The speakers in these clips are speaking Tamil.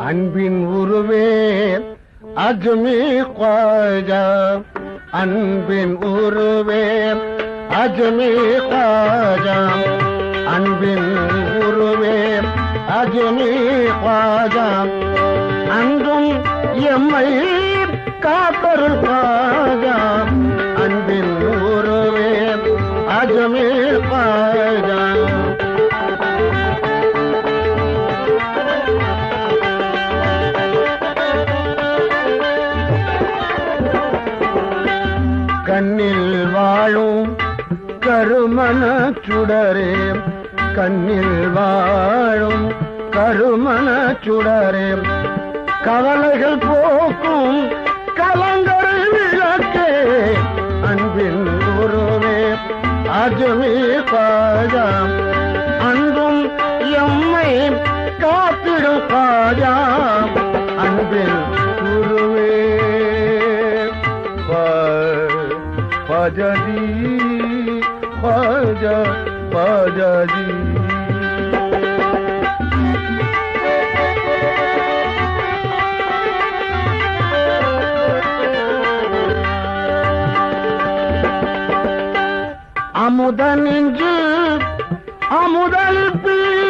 அன்பின் உருவே அஜ்மி காஜா அன்பின் உருவே அஜ்மி காஜா அன்பின் உருவே அஜ்மி காஜா அன்றும் எம்மை காப்பருள் காஜா கண்ணில் வாழும் கருமண சுடரே. கண்ணில் வாழும் கருமண சுடரே. கவலைகள் போக்கும் கலங்கரை விளக்கே. அன்பின் குருவே அஜுமி பாஜா அன்பும் எம்மை காத்திடும் பாஜா அன்பின் பாஜாஜி பாஜா பாஜாஜி அமுத நெஞ்சு அமுதல் பீரன்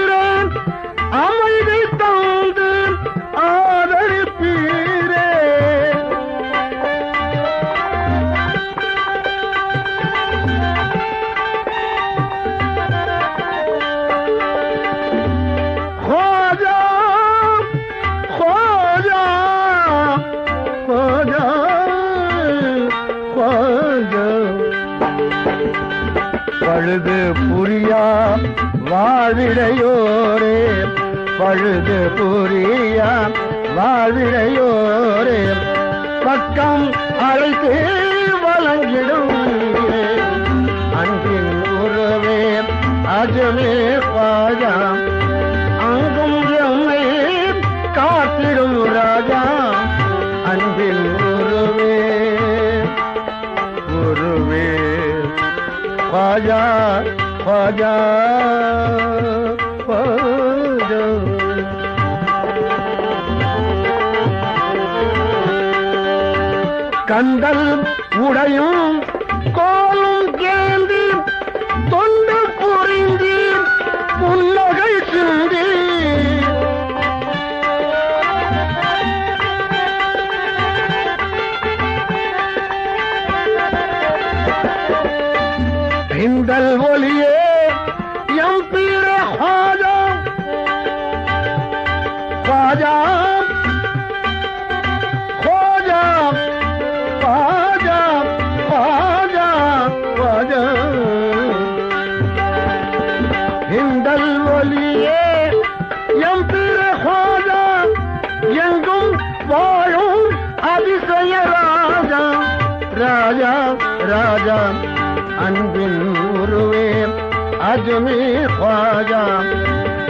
பழுது புரியா வாழ்விடையோரே பழுது புரியா வாழ்விடையோரே. பக்கம் அழைத்து வழங்கிடும். அன்பின் உறவே அஜமே பாஜா பாஜா பாஜா கந்தல் உடையும் இந்தல் ஒளியே எம் பீர ஹாஜா. பாஜா ஹோஜா. பாஜா பாஜா பாஜா இந்தல் ஒளியே எம் பீர ஹாஜா. எங்கும் வாழும் அதிசய ராஜா. ராஜா ராஜா. அன்பின் உருவே அஜமி பாஜா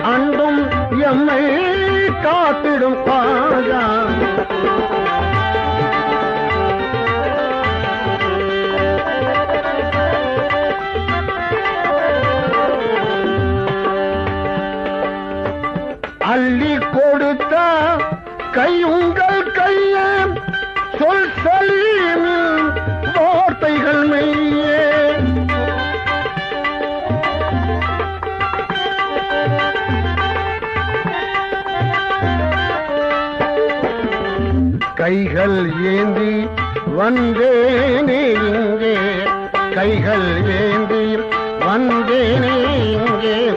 அன்பும் எம்மை காத்திடும் பாஜா. அள்ளி கொடுத்த கையுங்கள் கையே. சொல் சொல்லி கைகள் ஏந்தி வந்தேனே இங்கே. கைகள் ஏந்தி வந்தேனே இங்கே.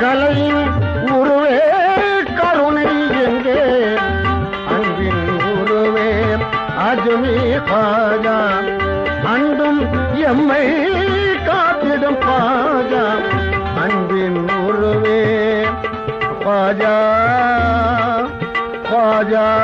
கலையின் உருவே கருணை எங்கே. அன்பின் உருவே அஜுமே பாஜா. அன்பும் எம்மை காத்திடும் பாஜா. அன்பின் உருவே பாஜா. பாஜா.